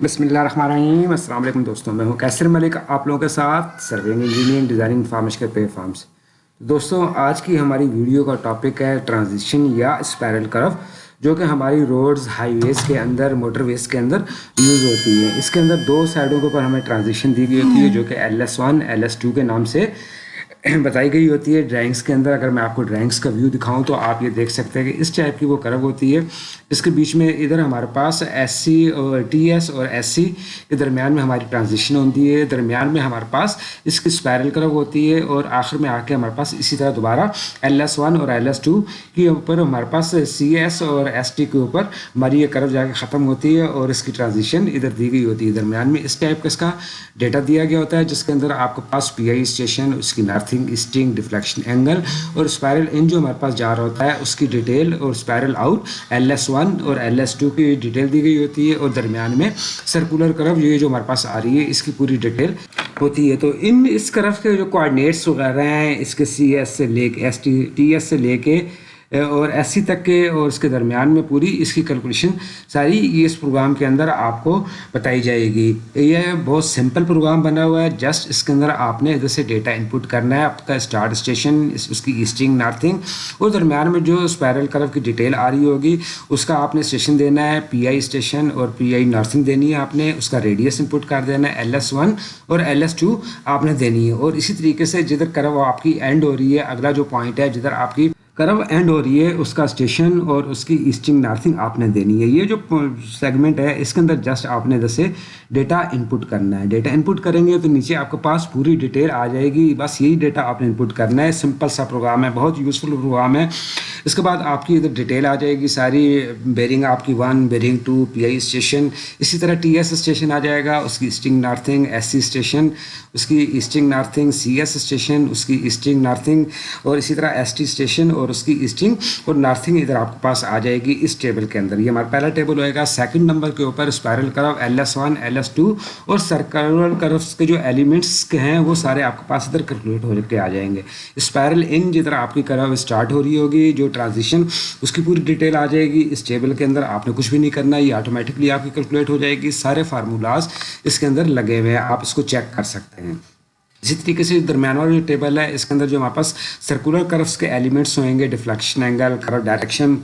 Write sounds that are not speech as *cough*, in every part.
بسم اللہ الرحمن الرحیم السلام علیکم دوستوں میں ہوں کیسر ملک آپ لوگوں کے ساتھ سروینگ انجینئرنگ ڈیزائننگ فارمش کے پے فارمس دوستوں آج کی ہماری ویڈیو کا ٹاپک ہے ٹرانزیشن یا اسپیرل کرف جو کہ ہماری روڈز ہائی ویز کے اندر موٹر ویز کے اندر یوز ہوتی ہے اس کے اندر دو سائڈوں کے اوپر ہمیں ٹرانزیشن دی گئی ہوتی ہے جو کہ L S one L S two کے نام سے *clears throat* بتائی گئی ہوتی ہے ڈرائنگس کے اندر۔ اگر میں آپ کو ڈرائنگس کا ویو دکھاؤں تو آپ یہ دیکھ سکتے ہیں کہ اس ٹائپ کی وہ کرو ہوتی ہے۔ اس کے بیچ میں ادھر ہمارے پاس ایس سی اور ٹی ایس اور ایس سی کے درمیان میں ہماری ٹرانزیشن ہوتی ہے۔ درمیان میں ہمارے پاس اس کی اسپائرل کرو ہوتی ہے اور آخر میں آ کے ہمارے پاس اسی طرح دوبارہ ایل ایس ون اور ایل ایس ٹو کے اوپر ہمارے پاس سی ایس اور ایس ٹی کے اوپر ہماری یہ کرو جا کے ختم ہوتی ہے اور اس کی ٹرانزیشن ادھر دی گئی ہوتی ہے۔ درمیان میں اس ٹائپ کا اس کا ڈیٹا دیا گیا ہوتا ہے، جس کے اندر آپ کے پاس پی آئی اسٹیشن اس کی نارتھنگ اسٹنگ ڈیفلیکشن اینگل اور اسپائرل ان جو ہمارے پاس جا رہا ہوتا ہے، اس کی ڈیٹیل اور spiral out L S one اور ایل ایس ٹو کی ڈیٹیل دی گئی ہوتی ہے اور درمیان میں سرکولر کرو یہ جو ہمارے پاس آ رہی ہے، اس کی پوری ڈیٹیل ہوتی ہے۔ تو ان اس کرف کے جو کوآڈینیٹس وغیرہ ہیں، اس کے سی ایس سے لے کے ایس ٹی ٹی ایس سے لے کے اور ایس سی تک کے اور اس کے درمیان میں پوری اس کی کیلکولیشن ساری یہ اس پروگرام کے اندر آپ کو بتائی جائے گی۔ یہ بہت سمپل پروگرام بنا ہوا ہے۔ جسٹ اس کے اندر آپ نے ادھر سے ڈیٹا انپٹ کرنا ہے۔ آپ کا اسٹارٹ اسٹیشن اس کی ایسٹنگ نارتھنگ اور درمیان میں جو اسپائرل کرف کی ڈیٹیل آ رہی ہوگی، اس کا آپ نے اسٹیشن دینا ہے۔ پی آئی اسٹیشن اور پی آئی نارتھنگ دینی ہے آپ نے۔ اس کا ریڈیس انپٹ کر دینا ہے۔ ایل ایس ون اور ایل ایس ٹو آپ نے دینی ہے۔ اور اسی طریقے سے جدھر کرو آپ کی اینڈ ہو رہی ہے، اگلا جو پوائنٹ ہے، جدھر آپ کی کرو اینڈ ہو رہی ہے، اس کا اسٹیشن اور اس کی ایسٹنگ نارتھنگ آپ نے دینی ہے۔ یہ جو سیگمنٹ ہے، اس کے اندر جسٹ آپ نے جیسے ڈیٹا انپٹ کرنا ہے۔ ڈیٹا انپٹ کریں گے تو نیچے آپ کے پاس پوری ڈیٹیل آ جائے گی۔ بس یہی ڈیٹا آپ نے انپٹ کرنا ہے۔ سمپل سا پروگرام ہے، بہت یوزفل پروگرام ہے۔ اس کے بعد آپ کی ادھر ڈیٹیل آ جائے گی، ساری بیرنگ آپ کی one bearing two P I station اسی طرح ٹی ایس اسٹیشن آ جائے گا، اس کی easting northing S C station اس کی easting northing C S station اس کی ایسٹنگ نارتھنگ اور اسی طرح ایس ٹی اسٹیشن اور اس کی ایسٹنگ اور نارتھنگ ادھر آپ کے پاس آ جائے گی اس ٹیبل کے اندر۔ یہ ہمارا پہلا ٹیبل ہوئے گا سیکنڈ نمبر کے اوپر spiral curve L S one L S two اور سرکلر کرفس کے جو ایلیمنٹس کے ہیں، وہ سارے آپ کے پاس ادھر کیلکولیٹ ہو کے آ جائیں گے۔ اسپائرل ان جدھر آپ کی کرو اسٹارٹ ہو رہی ہوگی، جو ٹرانزیشن اس کی پوری ڈیٹیل آ جائے گی اس ٹیبل کے اندر آپ نے کچھ بھی نہیں کرنا یہ آٹومیٹکلی آپ کی کیلکولیٹ ہو جائے گی سارے فارمولاز اس کے اندر لگے ہوئے ہیں آپ اس کو چیک کر سکتے ہیں اسی طریقے سے درمیان والا جو ٹیبل ہے اس کے اندر جو ہمارے پاس سرکولر کرفس کے ایلیمنٹس ہوئیں گے deflection angle curve direction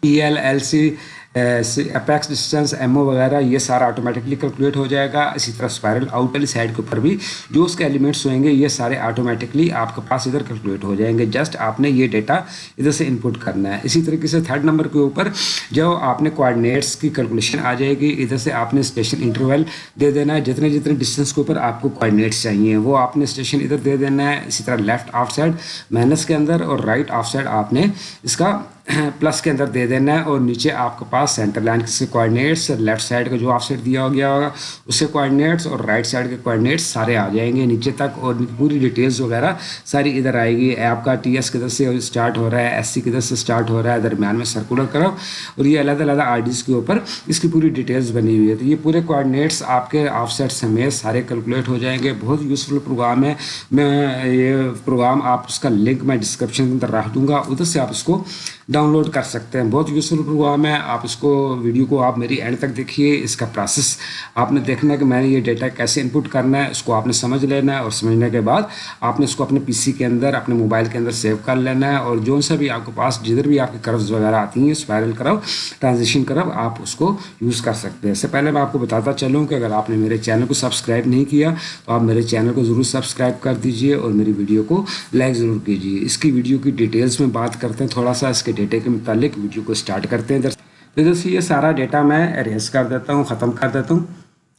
P L L C apex distance M O وغیرہ یہ سارا آٹومیٹکلی کیلکولیٹ ہو جائے گا اسی طرح اسپائرل آؤٹ والی سائڈ کے اوپر بھی جو اس کے ایلیمنٹس ہوئیں گے یہ سارے آٹومیٹکلی آپ کے پاس ادھر کیلکولیٹ ہو جائیں گے جسٹ آپ نے یہ ڈیٹا ادھر سے انپٹ کرنا ہے اسی طریقے سے تھرڈ نمبر کے اوپر جو آپ نے کوآڈینیٹس کی کیلکولیشن آ جائے گی ادھر سے آپ نے اسٹیشن انٹرویل دے دینا ہے جتنے جتنے ڈسٹینس کے اوپر آپ کو کوآڈینیٹس چاہیے وہ آپ نے اسٹیشن ادھر دے دینا ہے اسی طرح لیفٹ آف سائڈ مائنس کے اندر اور رائٹ آف سائڈ آپ نے اس کا *clears throat* پلس کے اندر دے دینا ہے اور نیچے آپ کے پاس سینٹر لائن کے کوآڈینیٹس لیفٹ سائڈ کا جو آف سائڈ دیا گیا ہوگا، اس سے کوآڈینیٹس اور رائٹ سائڈ کے کوآڈینیٹس سارے آ جائیں گے نیچے تک اور پوری ڈیٹیلز وغیرہ ساری ادھر آئے گی۔ آپ کا ٹی ایس کدھر سے اسٹارٹ ہو رہا ہے ایس سی کدھر سے اسٹارٹ ہو رہا ہے، درمیان میں سرکولر کرو اور یہ علیحدہ علیحدہ آر ڈیز کے اوپر اس کی پوری ڈیٹیلز بنی ہوئی ہے۔ تو یہ پورے کوآڈینیٹس آپ کے آف سائڈ سمیت سارے کیلکولیٹ ہو جائیں گے۔ بہت یوزفل پروگرام ہے۔ میں یہ پروگرام آپ اس کا لنک میں ڈسکرپشن کے اندر رکھ دوں گا۔ ادھر سے آپ اس کو ڈاؤن لوڈ کر سکتے ہیں۔ بہت یوزفل پروگرام ہے۔ آپ اس کو ویڈیو کو آپ میری اینڈ تک دیکھیے۔ اس کا پروسیس آپ نے دیکھنا ہے کہ میں نے یہ ڈیٹا کیسے انپٹ کرنا ہے، اس کو آپ نے سمجھ لینا ہے اور سمجھنے کے بعد آپ نے اس کو اپنے پی سی کے اندر، اپنے موبائل کے اندر سیو کر لینا ہے اور جو سا بھی آپ کے پاس جدھر بھی آپ کی کروز وغیرہ آتی ہیں اسپائرل کرو ٹرانزیشن کرو آپ اس کو یوز کر سکتے ہیں۔ اس سے پہلے میں آپ کو بتاتا چلوں کہ اگر آپ نے میرے چینل کو سبسکرائب نہیں کیا، تو آپ میرے چینل کو ضرور سبسکرائب کر دیجیے اور میری ویڈیو کو لائک ضرور کیجیے اس کی ویڈیو کی ڈیٹیلس میں بات کرتے ہیں۔ تھوڑا سا اس کے ڈیٹے کے متعلق ویڈیو کو اسٹارٹ کرتے ہیں تو ادھر سے یہ سارا ڈیٹا میں اریز کر دیتا ہوں، ختم کر دیتا ہوں،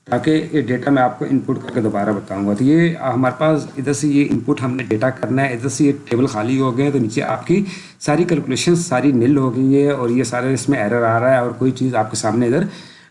تاکہ یہ ڈیٹا میں آپ کو انپٹ کر کے دوبارہ بتاؤں گا۔ تو یہ ہمارے پاس ادھر سے یہ ان پٹ ہم نے ڈیٹا کرنا ہے، ادھر سے یہ ٹیبل خالی ہو گئے تو نیچے آپ کی ساری کیلکولیشن ساری نل ہو گئی ہے اور یہ سارے اس میں ایرر آ رہا ہے اور کوئی چیز آپ کے سامنے ادھر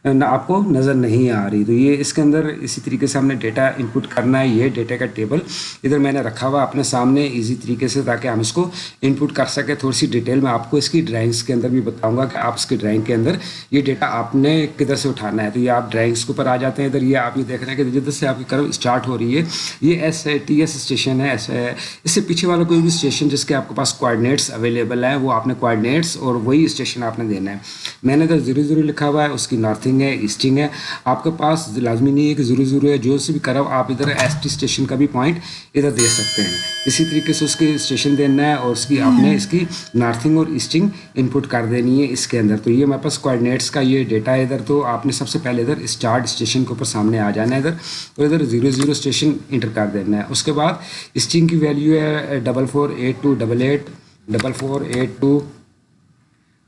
آپ کو نظر نہیں آ رہی۔ تو یہ اس کے اندر اسی طریقے سے ہم نے ڈیٹا انپٹ کرنا ہے، یہ ڈیٹا کا ٹیبل ادھر میں نے رکھا ہوا اپنے سامنے ایزی طریقے سے تاکہ ہم اس کو انپٹ کر سکیں۔ تھوڑی سی ڈیٹیل میں آپ کو اس کی ڈرائنگس کے اندر بھی بتاؤں گا کہ آپ اس کی ڈرائنگ کے اندر یہ ڈیٹا آپ نے کدھر سے اٹھانا ہے۔ تو یہ آپ ڈرائنگس کے اوپر آ جاتے ہیں۔ ادھر یہ آپ یہ دیکھ رہے ہیں کہ جدھر سے آپ کی کرو اسٹارٹ ہو رہی ہے، یہ ایس ٹی ایس اسٹیشن ہے ایسے اس سے پیچھے والا کوئی بھی اسٹیشن جس کے آپ کے پاس کوآڈینیٹس اویلیبل ہیں، وہ آپ نے کوآڈینیٹس اور وہی اسٹیشن آپ نے دینا ہے۔ میں نے ادھر ضرور ضرور لکھا ہوا ہے، اس کی نارتھنگ نارتھنگ ہے ایسٹنگ ہے آپ کے پاس لازمی نہیں ہے کہ ضرور ضرور ہے جو سے بھی کرو آپ ادھر ایس ٹی اسٹیشن کا بھی پوائنٹ ادھر دے سکتے ہیں۔ اسی طریقے سے اس کے اسٹیشن دینا ہے اور اس کی آپ نے اس کی نارتھنگ اور ایسٹنگ انپٹ کر دینی ہے اس کے اندر۔ تو یہ ہمارے پاس کوآڈینیٹس کا یہ ڈیٹا ہے ادھر تو آپ نے سب سے پہلے ادھر اسٹارٹ اسٹیشن کے اوپر سامنے آ جانا ہے ادھر اور ادھر زیرو زیرو اسٹیشن انٹر کر دینا ہے۔ اس کے بعد اسٹنگ کی ویلیو ہے double four eight two double eight double four eight two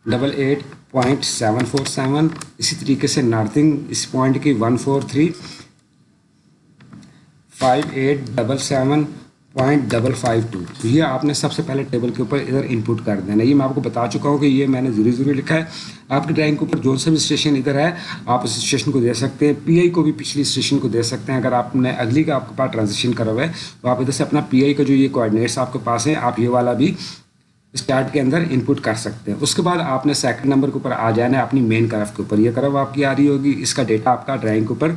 double eight point seven four seven اسی طریقے سے نارتھنگ اس پوائنٹ کی one four three five eight double seven point double five two یہ آپ نے سب سے پہلے ٹیبل کے اوپر ادھر انپٹ کر دینا یہ میں آپ کو بتا چکا ہوں کہ یہ میں نے ضروری ضروری لکھا ہے. آپ کی ڈرائنگ کے اوپر جو سا بھی اسٹیشن ادھر ہے، آپ اس اسٹیشن کو دے سکتے ہیں. پی آئی کو بھی پچھلی اسٹیشن کو دے سکتے ہیں. اگر آپ نے اگلی کا آپ کے پاس ٹرانزیکشن کرا ہوا ہے، تو آپ ادھر سے اپنا پی آئی کا جو یہ کوآڈینیٹس آپ کے پاس ہیں، آپ یہ والا بھی اسٹارٹ کے اندر انپٹ کر سکتے ہیں۔ اس کے بعد آپ نے سیکنڈ نمبر کے اوپر آ جانا ہے اپنی مین کرف کے اوپر۔ یہ کرف آپ کی آ رہی ہوگی۔ اس کا ڈیٹا آپ کا ڈرائنگ کے اوپر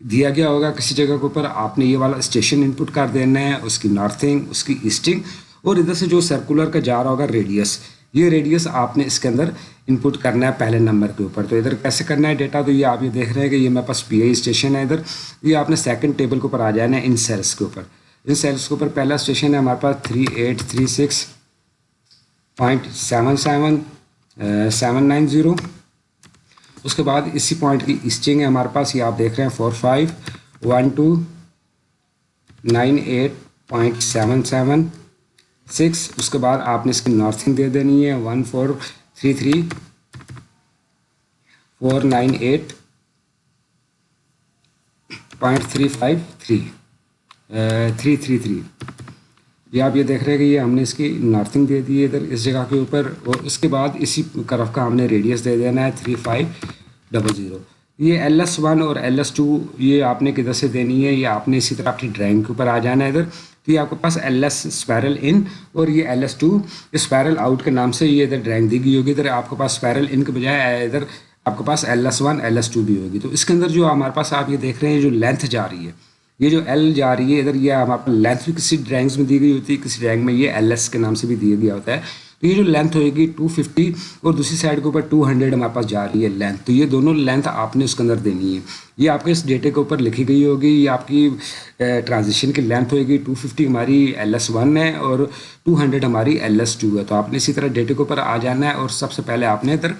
دیا گیا ہوگا کسی جگہ کے اوپر۔ آپ نے یہ والا اسٹیشن انپٹ کر دینا ہے، اس کی نارتھنگ اس کی ایسٹنگ اور ادھر سے جو سرکولر کا جا رہا ہوگا ریڈیس یہ ریڈیس آپ نے اس کے اندر انپٹ کرنا ہے پہلے نمبر کے اوپر۔ تو ادھر کیسے کرنا ہے ڈیٹا تو یہ آپ یہ دیکھ رہے ہیں کہ یہ میرے پاس پی آئی اسٹیشن ہے ادھر۔ یہ آپ نے سیکنڈ ٹیبل کے اوپر آ جانا ہے ان سیلس کے اوپر۔ ان سیلس کے اوپر پہلا اسٹیشن ہے ہمارے پاس three eight three six point seven seven seven nine zero اس کے بعد اسی پوائنٹ کی اسٹنگ ہے ہمارے پاس، یہ آپ دیکھ رہے ہیں four five one two nine eight point seven seven six اس کے بعد آپ نے اس کی نارتھنگ دے دینی ہے one four three three four nine eight point three five three three three three یہ آپ یہ دیکھ رہے ہیں کہ یہ ہم نے اس کی نارتھنگ دے دی ہے ادھر اس جگہ کے اوپر اور اس کے بعد اسی کرف کا ہم نے ریڈیس دے دینا ہے تھری فائیو ڈبل زیرو یہ ایل ایس ون اور ایل ایس ٹو یہ آپ نے کدھر سے دینی ہے؟ یہ آپ نے اسی طرح اپنی ڈرائنگ کے اوپر آ جانا ہے ادھر۔ تو یہ آپ کے پاس ایل ایس اسپیرل ان اور یہ L S two spiral out کے نام سے یہ ادھر ڈرائنگ دی گئی ہوگی۔ ادھر آپ کے پاس اسپیرل ان کے بجائے ادھر۔ آپ کے پاس L S one L S two بھی ہوگی۔ تو اس کے اندر جو ہمارے پاس آپ یہ دیکھ رہے ہیں جو لینتھ جا رہی ہے۔ یہ جو ایل جا رہی ہے ادھر یہ ہمارے پاس لینتھ بھی کسی ڈرائنگس میں دی گئی ہوتی ہے کسی ڈرائنگ میں یہ ایل ایس کے نام سے بھی دیا گیا ہوتا ہے، تو یہ جو لینتھ ہوئے گی ٹو ففٹی اور دوسری سائڈ کے اوپر ٹو ہنڈریڈ ہمارے پاس جا رہی ہے لینتھ تو یہ دونوں لینتھ آپ نے اس کے اندر دینی ہے یہ آپ کے اس ڈیٹے کے اوپر لکھی گئی ہوگی، یہ آپ کی ٹرانزیشن کی لینتھ ہوئے گی ٹو ففٹی ہماری ایل ایس ون ہے اور ٹو ہنڈریڈ ہماری ایل ایس ٹو ہے۔ تو آپ نے اسی طرح ڈیٹے کے اوپر آ جانا ہے اور سب سے پہلے آپ نے ادھر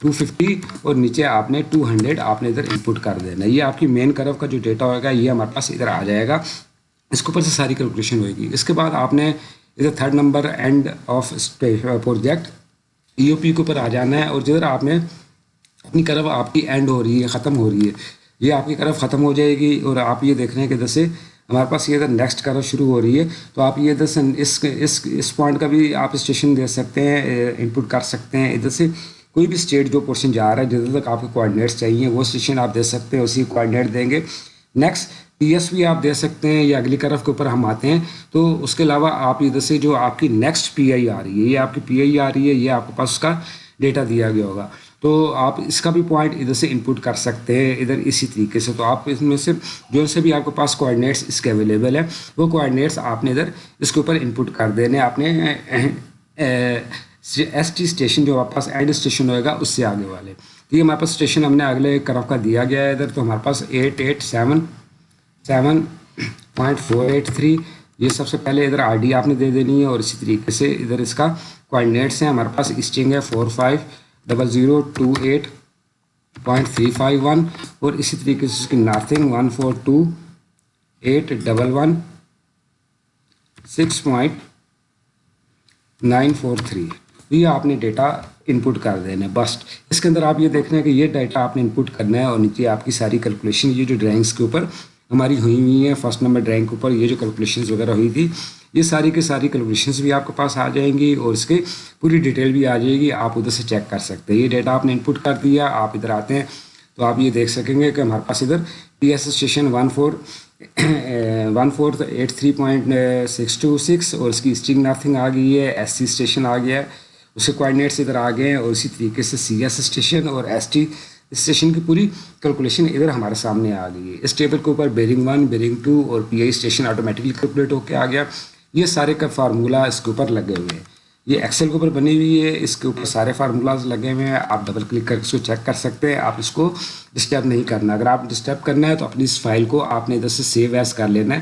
ٹو ففٹی اور نیچے آپ نے ٹو ہنڈریڈ آپ نے ادھر انپٹ کر دینا۔ یہ آپ کی مین کرو کا جو ڈیٹا ہوگا، یہ ہمارے پاس ادھر آ جائے گا۔ اس کے اوپر سے ساری کیلکولیشن ہوئے گی۔ اس کے بعد آپ نے ادھر third number end of project E O P کے اوپر آ جانا ہے اور جدھر آپ نے اپنی کرو آپ کی اینڈ ہو رہی ہے، ختم ہو رہی ہے، یہ آپ کی کرف ختم ہو جائے گی اور آپ یہ دیکھ رہے ہیں کہ ادھر سے ہمارے پاس یہ ادھر نیکسٹ کرو شروع ہو رہی ہے۔ تو آپ یہ ادھر سے اس اس اس پوائنٹ کا بھی آپ اسٹیشن دے سکتے ہیں uh, انپٹ کر سکتے ہیں۔ ادھر سے کوئی بھی اسٹیٹ جو پورشن جا رہا ہے، جدھر تک آپ کے کوآڈینیٹس چاہیے، وہ اسٹیشن آپ دے سکتے ہیں، اسی کوآڈینیٹ دیں گے۔ نیکسٹ پی ایس بھی آپ دے سکتے ہیں یا اگلی کرف کے اوپر ہم آتے ہیں۔ تو اس کے علاوہ آپ ادھر سے جو آپ کی نیکسٹ پی آئی آ رہی ہے، یہ آپ کی پی آئی آ رہی ہے، یہ آپ کے پاس اس کا ڈیٹا دیا گیا ہوگا۔ تو آپ اس کا بھی پوائنٹ ادھر سے انپٹ کر سکتے ہیں ادھر اسی طریقے سے۔ تو آپ اس میں سے جو سے بھی آپ کے پاس کوآڈینیٹس اس کے اویلیبل ہیں، وہ کوآڈینیٹس آپ نے ادھر اس کے اوپر انپٹ کر دینے، آپ نے ایس ٹی اسٹیشن جو آپ پاس اینڈ اسٹیشن ہوئے گا، اس سے آگے والے۔ تو یہ ہمارے پاس اسٹیشن ہم نے اگلے کرف کا دیا گیا ہے۔ ادھر تو ہمارے پاس eight eight seven seven point four eight three. یہ سب سے پہلے ادھر آر ڈی آپ نے دے دینی ہے اور اسی طریقے سے ادھر اس کا کوآڈینیٹس ہیں۔ ہمارے پاس اسٹنگ ہے four five double zero two eight point three five one. اور اسی طریقے سے اس کی northing one four two eight double one six point nine four three یہ آپ نے ڈیٹا انپٹ کر دینا ہے بس اس کے اندر آپ یہ دیکھ رہے ہیں کہ یہ ڈیٹا آپ نے انپٹ کرنا ہے اور نیچے آپ کی ساری کیلکولیشن یہ جو ڈرائنگس کے اوپر ہماری ہوئی ہوئی ہیں فرسٹ نمبر ڈرائنگ کے اوپر یہ جو کیلکولیشنز وغیرہ ہوئی تھی، یہ ساری کی ساری کیلکولیشنز بھی آپ کے پاس آ جائیں گی اور اس کے پوری ڈیٹیل بھی آ جائے گی۔ آپ ادھر سے چیک کر سکتے ہیں۔ یہ ڈیٹا آپ نے انپٹ کر دیا، آپ ادھر آتے ہیں تو آپ یہ دیکھ سکیں گے کہ ہمارے پاس ادھر P S station one four one four eight three point six two six اور اس کی اسٹنگ نارتھنگ آ گئی ہے ایس سی اسٹیشن آ گیا ہے۔ اس کے کوآڈینیٹس ادھر آ گئے ہیں اور اسی طریقے سے سی ایس اسٹیشن اور ایس ٹی اسٹیشن کی پوری کیلکولیشن ادھر ہمارے سامنے آ گئی ہے۔ اس ٹیبل کے اوپر بیرنگ ون بیرنگ ٹو اور P I station automatically calculate ہو کے آ گیا۔ یہ سارے کا فارمولہ اس کے اوپر لگے ہوئے ہیں۔ یہ ایکسل کے اوپر بنی ہوئی ہے۔ اس کے اوپر سارے فارمولاز لگے ہوئے ہیں۔ آپ ڈبل کلک کر کے اس کو چیک کر سکتے ہیں۔ آپ اس کو ڈسٹرب نہیں کرنا۔ اگر آپ ڈسٹرب کرنا ہے تو اپنی اس فائل کو آپ نے ادھر سے سیو ایز کر لینا ہے۔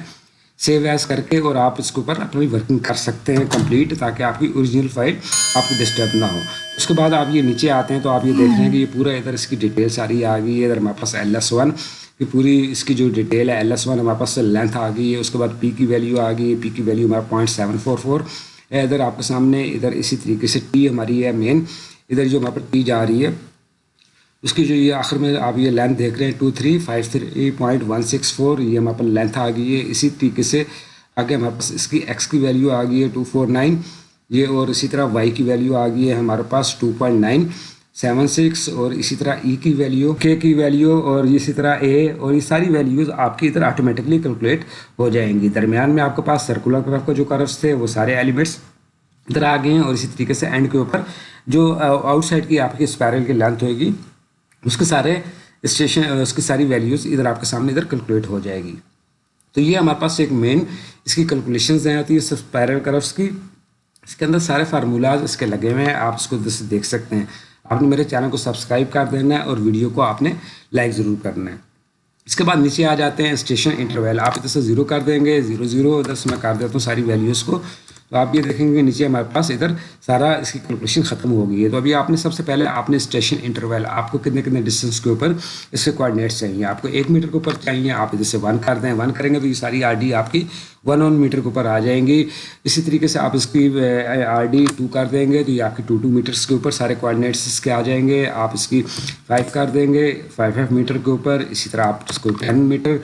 سیو ایز کر کے اور آپ اس کے اوپر اپنی ورکنگ کر سکتے ہیں کمپلیٹ تاکہ آپ کی اوریجنل فائل آپ کی ڈسٹرب نہ ہو اس کے بعد آپ یہ نیچے آتے ہیں تو آپ یہ دیکھ رہے ہیں کہ یہ پورا ادھر اس کی ڈیٹیل ساری آ گئی ہے ادھر ہمارے پاس ایل ایس ون یہ پوری اس کی جو ڈیٹیل ہے ایل ایس ون ہمارے پاس لینتھ آ گئی ہے اس کے بعد پی کی ویلیو آ گئی ہے پی کی ویلیو ہمارا پوائنٹ سیون فور فور ہے ادھر آپ کے سامنے ادھر اسی طریقے سے ٹی ہماری ہے مین ادھر جو ہمارے پر ٹی جا رہی ہے اس کی جو یہ آخر میں آپ یہ لینتھ دیکھ رہے ہیں two three five three point one six four یہ ہمارے پر لینتھ آ گئی ہے، اسی طریقے سے آگے ہمارے پاس اس کی ایکس کی ویلیو آ گئی ہے ٹو فور نائن یہ اور اسی طرح وائی کی ویلیو آ گئی ہے، ہمارے پاس two point nine seven six اور اسی طرح ای کی ویلیو کے کی ویلیو اور اسی طرح اے اور یہ ساری ویلیوز آپ کی ادھر آٹومیٹکلی کیلکولیٹ ہو جائیں گی۔ درمیان میں آپ کے پاس سرکولر کرف کا جو کرفس تھے، وہ سارے ایلیمنٹس ادھر آ گئے ہیں اور اسی طریقے سے اینڈ کے اوپر جو آؤٹ سائڈ کی آپ کی اسپائرل کی لینتھ ہوئے گی اس کے سارے اسٹیشن اس کی ساری ویلیوز ادھر آپ کے سامنے ادھر کیلکولیٹ ہو جائے گی۔ تو یہ ہمارے پاس ایک مین اس کی کیلکولیشنز ہیں آتی ہے اسپائرل کرفس کی۔ اس کے اندر سارے فارمولاز اس کے لگے ہوئے ہیں، آپ اس کو ادھر سے دیکھ سکتے ہیں۔ آپ نے میرے چینل کو سبسکرائب کر دینا ہے اور ویڈیو کو آپ نے لائک ضرور کرنا ہے۔ اس کے بعد نیچے آ جاتے ہیں اسٹیشن انٹرویل آپ ادھر سے زیرو کر دیں گے۔ زیرو زیرو ادھر سے میں کر دیتا ہوں ساری ویلیوز کو۔ تو آپ یہ دیکھیں گے نیچے ہمارے پاس ادھر سارا اس کی کیلکولیشن ختم ہو گئی ہے۔ تو ابھی آپ نے سب سے پہلے آپ نے اسٹیشن انٹرویل آپ کو کتنے کتنے ڈسٹینس کے اوپر اس کے کوآڈینیٹس چاہیے۔ آپ کو ایک میٹر کے اوپر چاہیے، آپ ادھر سے ون کر دیں۔ ون کریں گے تو یہ ساری آر ڈی آپ کی ون ون میٹر کے اوپر آ جائیں گی۔ اسی طریقے سے آپ اس کی آر ڈی ٹو کر دیں گے تو یہ آپ کی ٹو ٹو میٹرس کے اوپر سارے کوآڈینیٹس اس کے آ جائیں گے۔ آپ اس کی فائیو کر دیں گے فائیو فائیو میٹر کے اوپر۔ اسی طرح آپ اس کو ٹین میٹر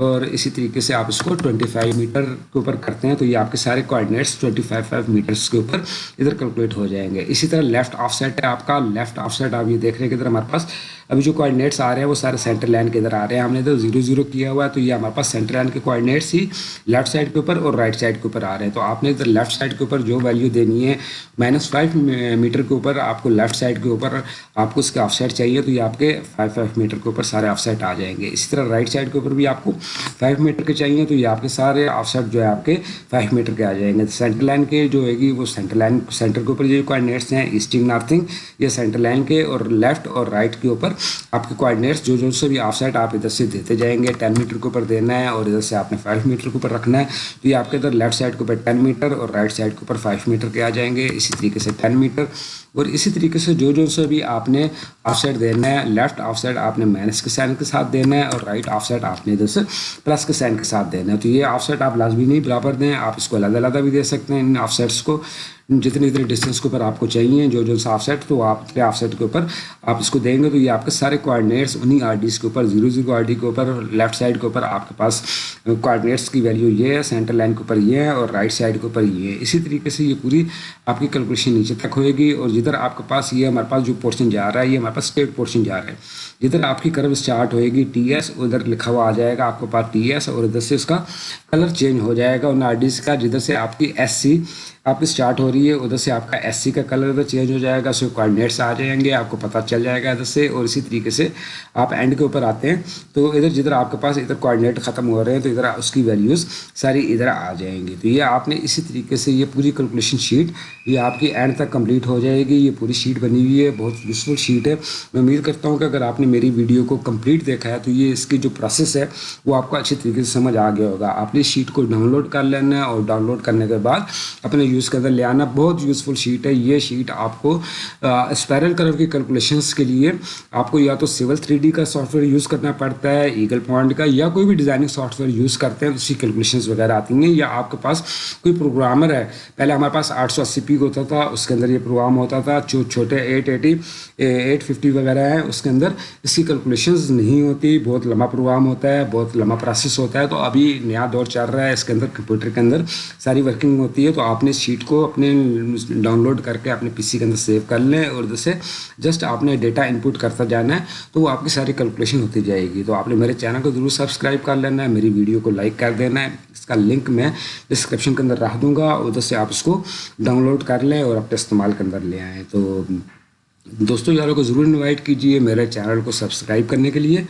اور اسی طریقے سے آپ اس کو ٹوئنٹی فائیو میٹر کے اوپر کرتے ہیں تو یہ آپ کے سارے coordinates twenty five five metres کے اوپر ادھر کیلکولیٹ ہو جائیں گے۔ اسی طرح لیفٹ آف سیٹ ہے آپ کا لیفٹ آف سیٹ آپ یہ دیکھ رہے ہیں کہ ادھر ہمارے پاس ابھی جو کوآڈینیٹس آ رہے ہیں وہ سارے سینٹر لائن کے ادھر آ رہے ہیں۔ ہم نے ادھر زیرو زیرو کیا ہوا ہے، تو یہ ہمارے پاس سینٹر لائن کے کوآڈینیٹس ہی لیفٹ سائڈ کے اوپر اور رائٹ سائڈ کے اوپر آ رہے ہیں۔ تو آپ نے ادھر لیفٹ سائڈ کے اوپر جو ویلیو دینی ہے مائنس فائیو میٹر کے اوپر، آپ کو لیفٹ سائڈ کے اوپر آپ کو اس کے آف سائڈ چاہیے تو یہ آپ کے فائیو فائیو میٹر کے اوپر سارے آف سائڈ آ جائیں گے۔ اسی طرح رائٹ سائڈ کے اوپر بھی آپ کو فائیو میٹر کے چاہیے تو یہ آپ کے سارے آف سائڈ جو ہے آپ کے فائیو میٹر کے آ جائیں گے۔ سینٹر لائن کے جو ہے گی وہ سینٹر لائن سینٹر کے اوپر جو کوآڈینیٹس ہیں ایسٹنگ نارتھنگ یہ سینٹر لائن کے اور لیفٹ اور رائٹ کے اوپر آپ کے کوآڈینیٹس جو جو سے بھی آف سائڈ آپ ادھر سے دیتے جائیں گے۔ ٹین میٹر کے اوپر دینا ہے اور ادھر سے آپ نے فائیو میٹر کے اوپر رکھنا ہے۔ تو یہ آپ کے ادھر لیفٹ سائڈ کے اوپر ٹین میٹر اور رائٹ سائڈ کے اوپر فائیو میٹر کے آ جائیں گے۔ اسی طریقے سے ٹین میٹر اور اسی طریقے سے جو جو سے بھی آپ نے آف سائڈ دینا ہے لیفٹ آف سائڈ آپ نے مائنس کے سائن کے ساتھ دینا ہے اور رائٹ آف سائڈ آپ نے ادھر سے پلس کے سائن کے ساتھ دینا ہے۔ تو یہ آف سائڈ آپ لازمی نہیں برابر دیں، آپ اس کو علیحدہ علیحدہ بھی دے سکتے ہیں ان آف سائڈس کو۔ جتنے اتنے ڈسٹینس کے اوپر آپ کو چاہیے، جو جو آف سیٹ تو آپ اتنے آف سیٹ کے اوپر آپ اس کو دیں گے تو یہ آپ کے سارے کوآڈینیٹس انہیں آر ڈیز کے اوپر زیرو زیرو آر ڈی کے اوپر لیفٹ سائڈ کے اوپر آپ کے پاس کوآڈینیٹس کی ویلیو یہ ہے سینٹر لائن کے اوپر یہ ہے اور رائٹ سائڈ کے اوپر یہ ہے۔ اسی طریقے سے یہ پوری آپ کی کیلکولیشن نیچے تک ہوئے گی اور جدھر آپ کے پاس یہ ہمارے پاس جو پورشن جا رہا ہے، یہ ہمارے پاس اسٹیٹ پورشن جا رہا ہے۔ جدھر آپ کی کرو اسٹارٹ ہوئے گی ٹی ایس ادھر لکھا ہوا آ جائے گا آپ کے پاس ٹی ایس اور ادھر سے اس کا کلر چینج ہو جائے گا ان آر ڈیز کا، جدھر سے آپ کی ایس سی آپ کی اسٹارٹ ہو رہی ہے ہوگی ادھر سے آپ کا ایس سی کا کلر ادھر چینج ہو جائے گا اس کے کوآڈینیٹس آ جائیں گے، آپ کو پتہ چل جائے گا ادھر سے اور اسی طریقے سے آپ اینڈ کے اوپر آتے ہیں۔ تو ادھر جدھر آپ کے پاس ادھر کوآڈینیٹ ختم ہو رہے ہیں، تو ادھر اس کی ویلیوز ساری ادھر آ جائیں گی۔ تو یہ آپ نے اسی طریقے سے یہ پوری کیلکولیشن شیٹ یہ آپ کی اینڈ تک کمپلیٹ ہو جائے گی۔ یہ پوری شیٹ بنی ہوئی ہے، بہت یوزفل شیٹ ہے۔ میں امید کرتا ہوں کہ اگر آپ نے میری ویڈیو کو کمپلیٹ دیکھا ہے، تو یہ اس کی جو پروسیس ہے، وہ آپ کو اچھی طریقے سے سمجھ آ گیا ہوگا۔ آپ نے شیٹ کو ڈاؤن لوڈ کر لینا ہے اور ڈاؤن لوڈ کرنے کے بعد اپنے یوز کے اندر لے آنا۔ بہت یوزفل شیٹ ہے۔ یہ شیٹ آپ کو اسپائرل کرو کی کیلکولیشنس کے لیے آپ کو یا تو سول تھری ڈی کا سافٹ ویئر یوز کرنا پڑتا ہے ایگل پوائنٹ کا، یا کوئی بھی ڈیزائننگ سافٹ ویئر یوز کرتے ہیں، اسی کیلکولیشنس وغیرہ آتی ہیں۔ یا آپ کے پاس کوئی پروگرامر ہے۔ پہلے ہمارے پاس آٹھ سو اسی پی ہوتا تھا، اس کے اندر یہ پروگرام ہوتا تھا۔ جو چھوٹے ایٹ ایٹی ایٹ ففٹی وغیرہ ہیں، اس کے اندر اس کی کیلکولیشنز نہیں ہوتی۔ بہت لمبا پروگرام ہوتا ہے، بہت لمبا پروسیس ہوتا ہے۔ تو ابھی نیا دور چل رہا ہے، اس کے اندر کمپیوٹر کے اندر ساری ورکنگ ہوتی ہے۔ تو آپ نے شیٹ کو اپنے ڈاؤن لوڈ کر کے اپنے پی سی کے اندر سیو کر لیں اور جیسے جسٹ آپ نے ڈیٹا انپوٹ کرتا جانا ہے تو وہ آپ کی ساری کیلکولیشن ہوتی جائے گی تو آپ نے میرے چینل کو ضرور سبسکرائب کر لینا ہے میری ویڈیو کو لائک کر دینا ہے اس کا لنک میں ڈسکرپشن کے اندر رکھ دوں گا ادھر سے آپ اس کو ڈاؤن لوڈ کر لیں اور اپنے استعمال کے اندر لے آئیں تو دوستوں یاروں کو ضرور انوائٹ کیجیے میرے چینل کو سبسکرائب کرنے کے لیے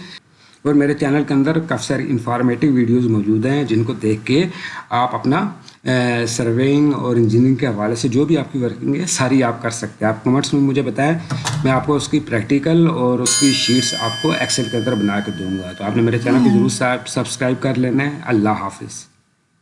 اور میرے چینل کے اندر کافی ساری انفارمیٹیو ویڈیوز موجود ہیں جن کو دیکھ کے آپ اپنا سروینگ اور انجینئرنگ کے حوالے سے جو بھی آپ کی ورکنگ ہے ساری آپ کر سکتے ہیں۔ آپ کمنٹس میں مجھے بتائیں میں آپ کو اس کی پریکٹیکل اور اس کی شیٹس آپ کو ایکسل کے اندر بنا کے دوں گا۔ تو آپ نے میرے چینل کو ضرور سبسکرائب کر لینا ہے۔ اللہ حافظ۔